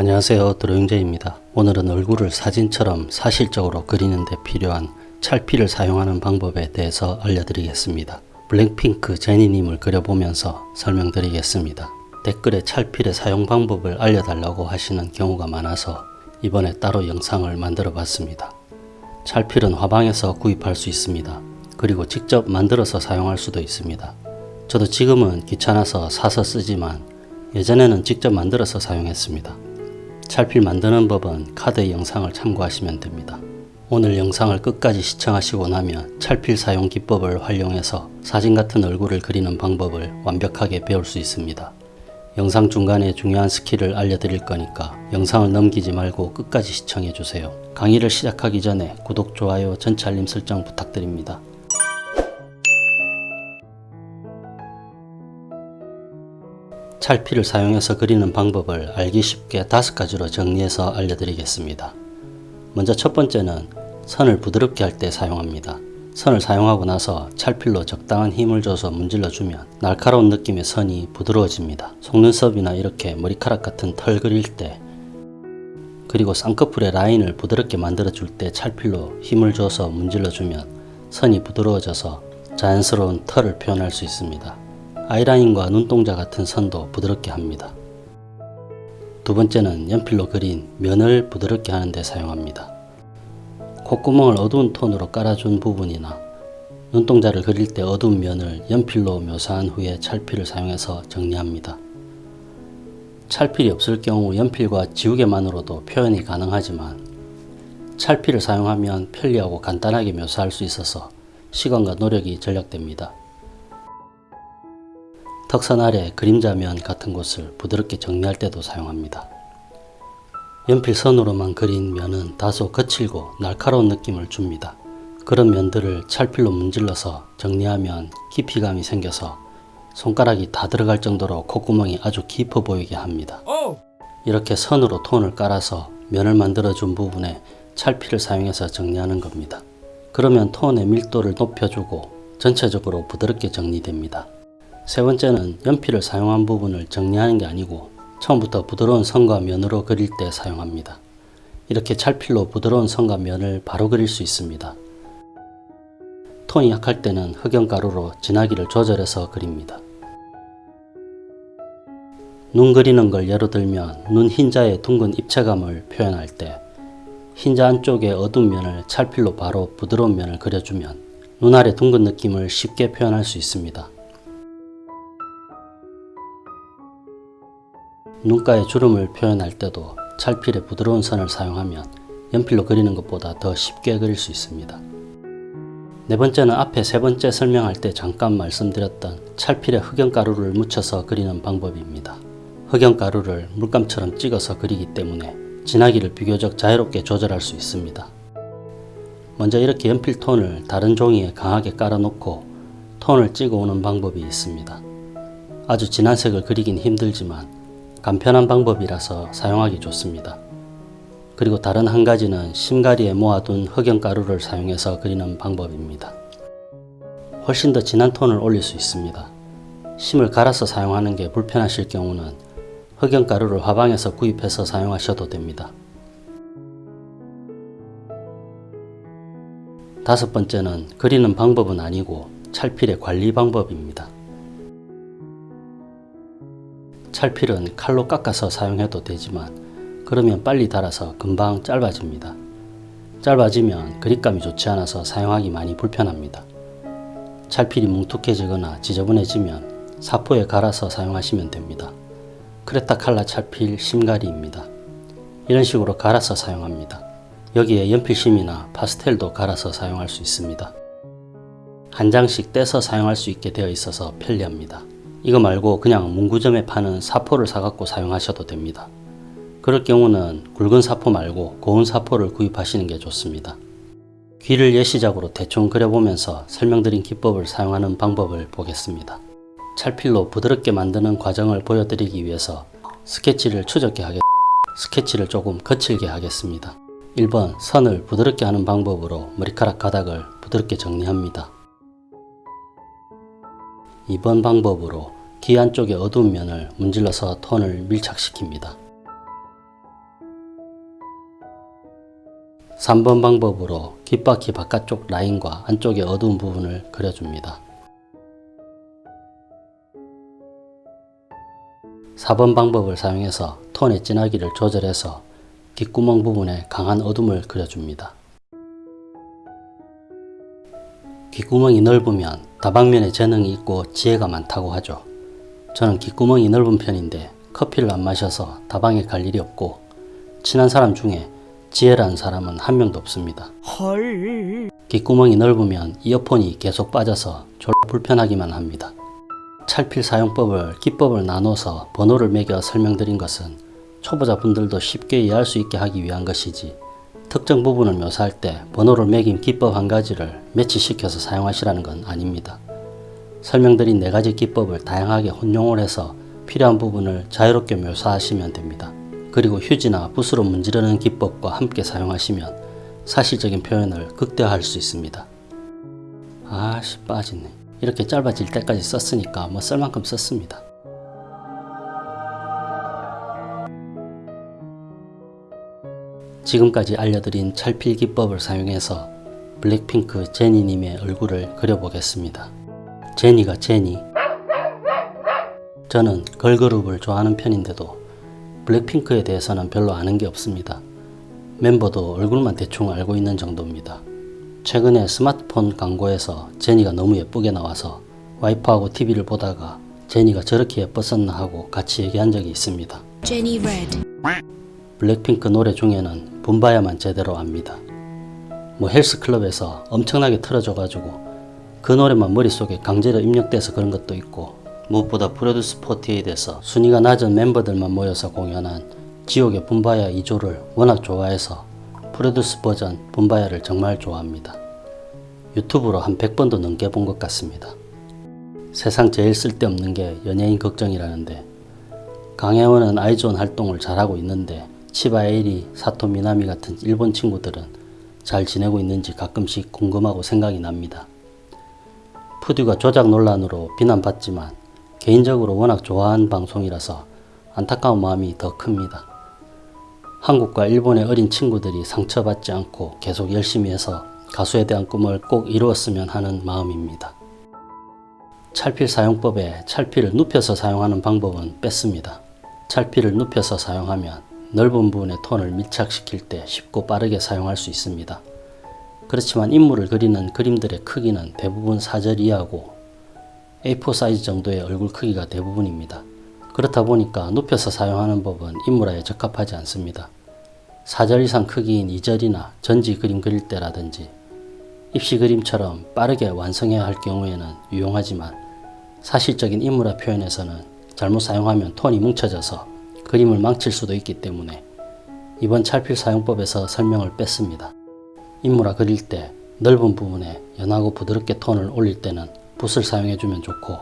안녕하세요 드로잉제입니다. 오늘은 얼굴을 사진처럼 사실적으로 그리는 데 필요한 찰피를 사용하는 방법에 대해서 알려드리겠습니다. 블랙핑크 제니님을 그려보면서 설명드리겠습니다. 댓글에 찰필의 사용 방법을 알려달라고 하시는 경우가 많아서 이번에 따로 영상을 만들어 봤습니다. 찰필은 화방에서 구입할 수 있습니다. 그리고 직접 만들어서 사용할 수도 있습니다. 저도 지금은 귀찮아서 사서 쓰지만 예전에는 직접 만들어서 사용했습니다. 찰필 만드는 법은 카드 영상을 참고하시면 됩니다. 오늘 영상을 끝까지 시청하시고 나면 찰필 사용 기법을 활용해서 사진 같은 얼굴을 그리는 방법을 완벽하게 배울 수 있습니다. 영상 중간에 중요한 스킬을 알려드릴 거니까 영상을 넘기지 말고 끝까지 시청해주세요. 강의를 시작하기 전에 구독, 좋아요, 전체 알림 설정 부탁드립니다. 찰피를 사용해서 그리는 방법을 알기 쉽게 다섯 가지로 정리해서 알려드리겠습니다. 먼저 첫 번째는 선을 부드럽게 할 때 사용합니다. 선을 사용하고 나서 찰필로 적당한 힘을 줘서 문질러 주면 날카로운 느낌의 선이 부드러워집니다. 속눈썹이나 이렇게 머리카락 같은 털 그릴 때 그리고 쌍꺼풀의 라인을 부드럽게 만들어 줄 때 찰필로 힘을 줘서 문질러 주면 선이 부드러워져서 자연스러운 털을 표현할 수 있습니다. 아이라인과 눈동자 같은 선도 부드럽게 합니다. 두 번째는 연필로 그린 면을 부드럽게 하는 데 사용합니다. 콧구멍을 어두운 톤으로 깔아준 부분이나 눈동자를 그릴 때 어두운 면을 연필로 묘사한 후에 찰필을 사용해서 정리합니다. 찰필이 없을 경우 연필과 지우개만으로도 표현이 가능하지만 찰필을 사용하면 편리하고 간단하게 묘사할 수 있어서 시간과 노력이 절약됩니다. 턱선 아래 그림자면 같은 곳을 부드럽게 정리할 때도 사용합니다. 연필선으로만 그린 면은 다소 거칠고 날카로운 느낌을 줍니다. 그런 면들을 찰필로 문질러서 정리하면 깊이감이 생겨서 손가락이 다 들어갈 정도로 콧구멍이 아주 깊어 보이게 합니다. 이렇게 선으로 톤을 깔아서 면을 만들어 준 부분에 찰필을 사용해서 정리하는 겁니다. 그러면 톤의 밀도를 높여주고 전체적으로 부드럽게 정리됩니다. 세 번째는 연필을 사용한 부분을 정리하는 게 아니고 처음부터 부드러운 선과 면으로 그릴 때 사용합니다. 이렇게 찰필로 부드러운 선과 면을 바로 그릴 수 있습니다. 톤이 약할 때는 흑연가루로 진하기를 조절해서 그립니다. 눈 그리는 걸 예로 들면 눈 흰자의 둥근 입체감을 표현할 때 흰자 안쪽의 어두운 면을 찰필로 바로 부드러운 면을 그려주면 눈 아래 둥근 느낌을 쉽게 표현할 수 있습니다. 눈가의 주름을 표현할 때도 찰필의 부드러운 선을 사용하면 연필로 그리는 것보다 더 쉽게 그릴 수 있습니다. 네 번째는 앞에 세 번째 설명할 때 잠깐 말씀드렸던 찰필에 흑연가루를 묻혀서 그리는 방법입니다. 흑연가루를 물감처럼 찍어서 그리기 때문에 진하기를 비교적 자유롭게 조절할 수 있습니다. 먼저 이렇게 연필 톤을 다른 종이에 강하게 깔아놓고 톤을 찍어오는 방법이 있습니다. 아주 진한 색을 그리긴 힘들지만 간편한 방법이라서 사용하기 좋습니다. 그리고 다른 한 가지는 심가리에 모아둔 흑연가루를 사용해서 그리는 방법입니다. 훨씬 더 진한 톤을 올릴 수 있습니다. 심을 갈아서 사용하는 게 불편하실 경우는 흑연가루를 화방에서 구입해서 사용하셔도 됩니다. 다섯 번째는 그리는 방법은 아니고 찰필의 관리 방법입니다. 찰필은 칼로 깎아서 사용해도 되지만 그러면 빨리 닳아서 금방 짧아집니다. 짧아지면 그립감이 좋지 않아서 사용하기 많이 불편합니다. 찰필이 뭉툭해지거나 지저분해지면 사포에 갈아서 사용하시면 됩니다. 크레타 칼라 찰필 심가리입니다. 이런 식으로 갈아서 사용합니다. 여기에 연필심이나 파스텔도 갈아서 사용할 수 있습니다. 한 장씩 떼서 사용할 수 있게 되어 있어서 편리합니다. 이거 말고 그냥 문구점에 파는 사포를 사갖고 사용하셔도 됩니다. 그럴 경우는 굵은 사포 말고 고운 사포를 구입하시는 게 좋습니다. 귀를 예시작으로 대충 그려보면서 설명드린 기법을 사용하는 방법을 보겠습니다. 찰필로 부드럽게 만드는 과정을 보여드리기 위해서 스케치를 추적게 하겠 스케치를 조금 거칠게 하겠습니다. 1번 선을 부드럽게 하는 방법으로 머리카락 가닥을 부드럽게 정리합니다. 2번 방법으로 귀 안쪽의 어두운 면을 문질러서 톤을 밀착시킵니다. 3번 방법으로 귓바퀴 바깥쪽 라인과 안쪽의 어두운 부분을 그려줍니다. 4번 방법을 사용해서 톤의 진하기를 조절해서 귓구멍 부분에 강한 어둠을 그려줍니다. 귓구멍이 넓으면 다방면에 재능이 있고 지혜가 많다고 하죠. 저는 귓구멍이 넓은 편인데 커피를 안 마셔서 다방에 갈 일이 없고 친한 사람 중에 지혜라는 사람은 한 명도 없습니다. 헐. 귓구멍이 넓으면 이어폰이 계속 빠져서 졸 불편하기만 합니다. 찰필 사용법을 기법을 나눠서 번호를 매겨 설명드린 것은 초보자분들도 쉽게 이해할 수 있게 하기 위한 것이지 특정 부분을 묘사할 때 번호를 매긴 기법 한 가지를 매치시켜서 사용하시라는 건 아닙니다. 설명드린 네 가지 기법을 다양하게 혼용을 해서 필요한 부분을 자유롭게 묘사하시면 됩니다. 그리고 휴지나 붓으로 문지르는 기법과 함께 사용하시면 사실적인 표현을 극대화할 수 있습니다. 아씨 빠지네. 이렇게 짧아질 때까지 썼으니까 뭐 쓸 만큼 썼습니다. 지금까지 알려드린 찰필 기법을 사용해서 블랙핑크 제니님의 얼굴을 그려보겠습니다. 제니가 제니 저는 걸그룹을 좋아하는 편인데도 블랙핑크에 대해서는 별로 아는 게 없습니다. 멤버도 얼굴만 대충 알고 있는 정도입니다. 최근에 스마트폰 광고에서 제니가 너무 예쁘게 나와서 와이프하고 TV를 보다가 제니가 저렇게 예뻤었나 하고 같이 얘기한 적이 있습니다. Jenny Red. 블랙핑크 노래 중에는 붐바야만 제대로 압니다. 뭐 헬스클럽에서 엄청나게 틀어줘가지고 그 노래만 머릿속에 강제로 입력돼서 그런 것도 있고 무엇보다 프로듀스 48에서 순위가 낮은 멤버들만 모여서 공연한 지옥의 붐바야 2조를 워낙 좋아해서 프로듀스 버전 붐바야를 정말 좋아합니다. 유튜브로 한 100번도 넘게 본 것 같습니다. 세상 제일 쓸데없는 게 연예인 걱정이라는데 강혜원은 아이존 활동을 잘하고 있는데 치바 에이리, 사토 미나미 같은 일본 친구들은 잘 지내고 있는지 가끔씩 궁금하고 생각이 납니다. 푸듀가 조작 논란으로 비난받지만 개인적으로 워낙 좋아한 방송이라서 안타까운 마음이 더 큽니다. 한국과 일본의 어린 친구들이 상처받지 않고 계속 열심히 해서 가수에 대한 꿈을 꼭 이루었으면 하는 마음입니다. 찰필 사용법에 찰필을 눕혀서 사용하는 방법은 뺐습니다. 찰필을 눕혀서 사용하면 넓은 부분의 톤을 밀착시킬 때 쉽고 빠르게 사용할 수 있습니다. 그렇지만 인물을 그리는 그림들의 크기는 대부분 사절 이하고 A4 사이즈 정도의 얼굴 크기가 대부분입니다. 그렇다 보니까 눕혀서 사용하는 법은 인물화에 적합하지 않습니다. 4절 이상 크기인 2절이나 전지 그림 그릴 때라든지 입시 그림처럼 빠르게 완성해야 할 경우에는 유용하지만 사실적인 인물화 표현에서는 잘못 사용하면 톤이 뭉쳐져서 그림을 망칠 수도 있기 때문에 이번 찰필 사용법에서 설명을 뺐습니다. 인물화 그릴 때 넓은 부분에 연하고 부드럽게 톤을 올릴 때는 붓을 사용해주면 좋고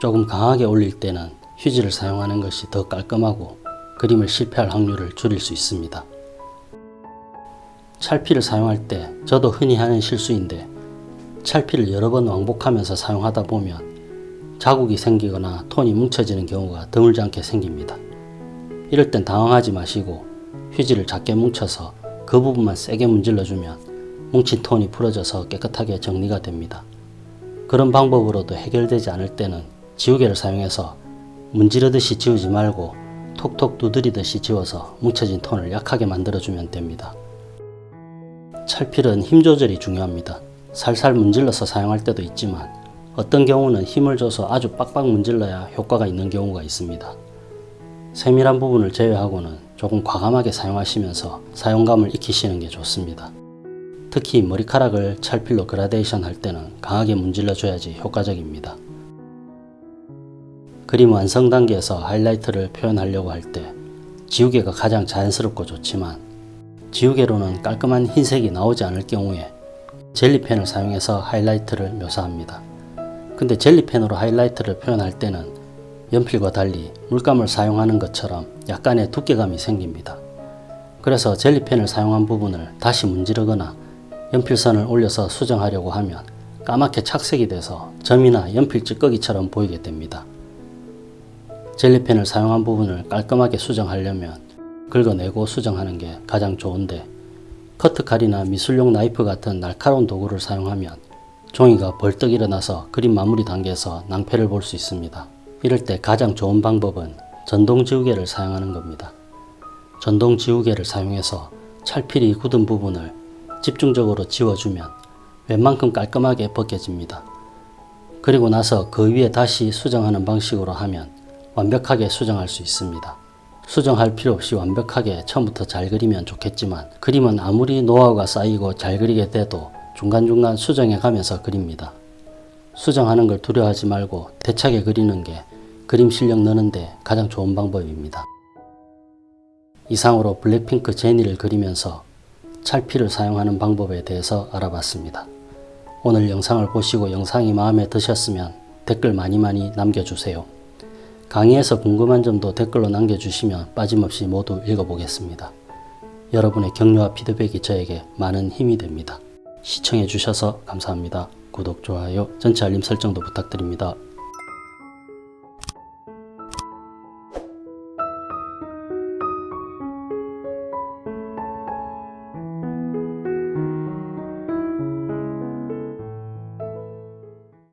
조금 강하게 올릴 때는 휴지를 사용하는 것이 더 깔끔하고 그림을 실패할 확률을 줄일 수 있습니다. 찰피를 사용할 때 저도 흔히 하는 실수인데 찰피를 여러 번 왕복하면서 사용하다 보면 자국이 생기거나 톤이 뭉쳐지는 경우가 드물지 않게 생깁니다. 이럴 땐 당황하지 마시고 휴지를 작게 뭉쳐서 그 부분만 세게 문질러주면 뭉친 톤이 풀어져서 깨끗하게 정리가 됩니다. 그런 방법으로도 해결되지 않을 때는 지우개를 사용해서 문지르듯이 지우지 말고 톡톡 두드리듯이 지워서 뭉쳐진 톤을 약하게 만들어주면 됩니다. 찰필은 힘 조절이 중요합니다. 살살 문질러서 사용할 때도 있지만 어떤 경우는 힘을 줘서 아주 빡빡 문질러야 효과가 있는 경우가 있습니다. 세밀한 부분을 제외하고는 조금 과감하게 사용하시면서 사용감을 익히시는 게 좋습니다. 특히 머리카락을 찰필로 그라데이션 할 때는 강하게 문질러 줘야지 효과적입니다. 그림 완성 단계에서 하이라이트를 표현하려고 할 때 지우개가 가장 자연스럽고 좋지만 지우개로는 깔끔한 흰색이 나오지 않을 경우에 젤리펜을 사용해서 하이라이트를 묘사합니다. 근데 젤리펜으로 하이라이트를 표현할 때는 연필과 달리 물감을 사용하는 것처럼 약간의 두께감이 생깁니다. 그래서 젤리펜을 사용한 부분을 다시 문지르거나 연필선을 올려서 수정하려고 하면 까맣게 착색이 돼서 점이나 연필 찌꺼기처럼 보이게 됩니다. 젤리펜을 사용한 부분을 깔끔하게 수정하려면 긁어내고 수정하는 게 가장 좋은데 커트칼이나 미술용 나이프 같은 날카로운 도구를 사용하면 종이가 벌떡 일어나서 그림 마무리 단계에서 낭패를 볼 수 있습니다. 이럴 때 가장 좋은 방법은 전동 지우개를 사용하는 겁니다. 전동 지우개를 사용해서 찰필이 굳은 부분을 집중적으로 지워주면 웬만큼 깔끔하게 벗겨집니다. 그리고 나서 그 위에 다시 수정하는 방식으로 하면 완벽하게 수정할 수 있습니다. 수정할 필요 없이 완벽하게 처음부터 잘 그리면 좋겠지만 그림은 아무리 노하우가 쌓이고 잘 그리게 돼도 중간중간 수정해 가면서 그립니다. 수정하는 걸 두려워하지 말고 대차게 그리는 게 그림 실력 느는데 가장 좋은 방법입니다. 이상으로 블랙핑크 제니를 그리면서 찰피를 사용하는 방법에 대해서 알아봤습니다. 오늘 영상을 보시고 영상이 마음에 드셨으면 댓글 많이 많이 남겨주세요. 강의에서 궁금한 점도 댓글로 남겨주시면 빠짐없이 모두 읽어보겠습니다. 여러분의 격려와 피드백이 저에게 많은 힘이 됩니다. 시청해주셔서 감사합니다. 구독, 좋아요, 전체 알림 설정도 부탁드립니다.